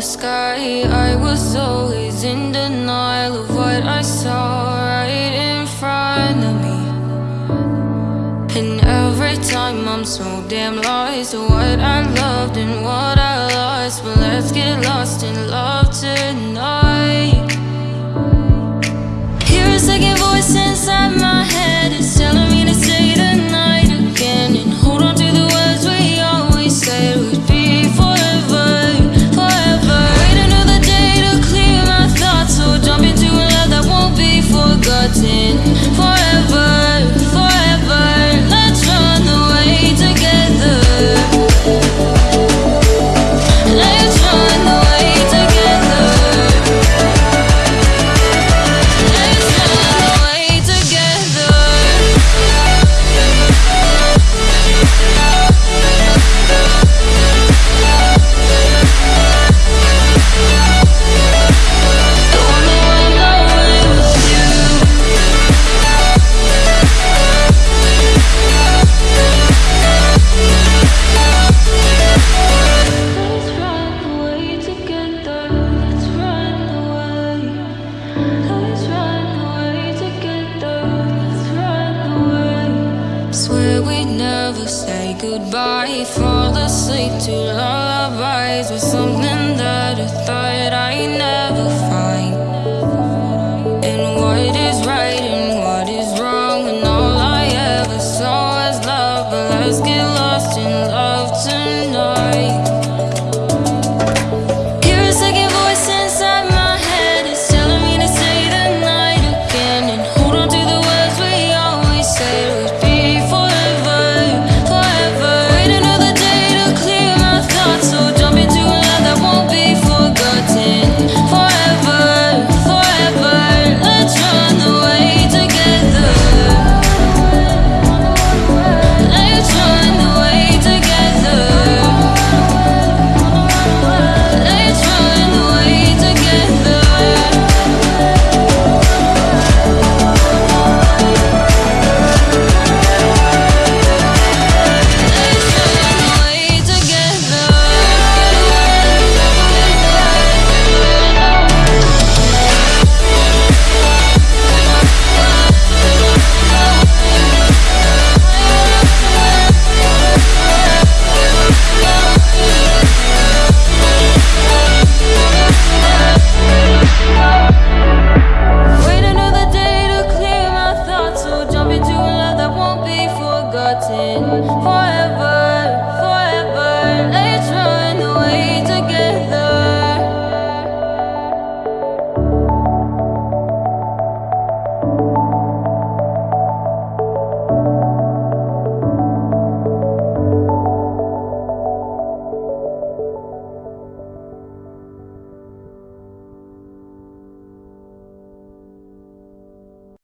the sky. I was always in denial of what I saw right in front of me. And every time I'm so damn lost What I loved and what I lost. But let's get lost in love. goodbye, fall asleep to forgotten for